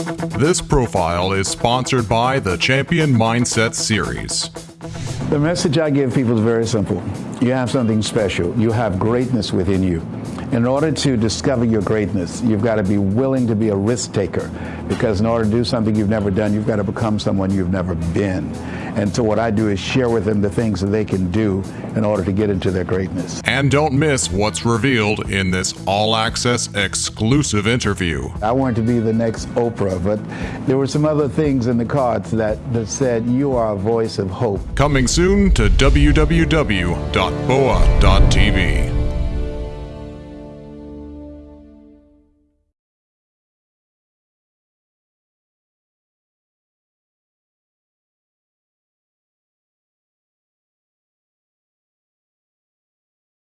This profile is sponsored by the Champion Mindset Series. The message I give people is very simple. You have something special. You have greatness within you. In order to discover your greatness, you've got to be willing to be a risk taker because in order to do something you've never done, you've got to become someone you've never been. And so what I do is share with them the things that they can do in order to get into their greatness. And don't miss what's revealed in this all access exclusive interview. I wanted to be the next Oprah, but there were some other things in the cards that, that said, You are a voice of hope. Coming soon to www.boa.tv.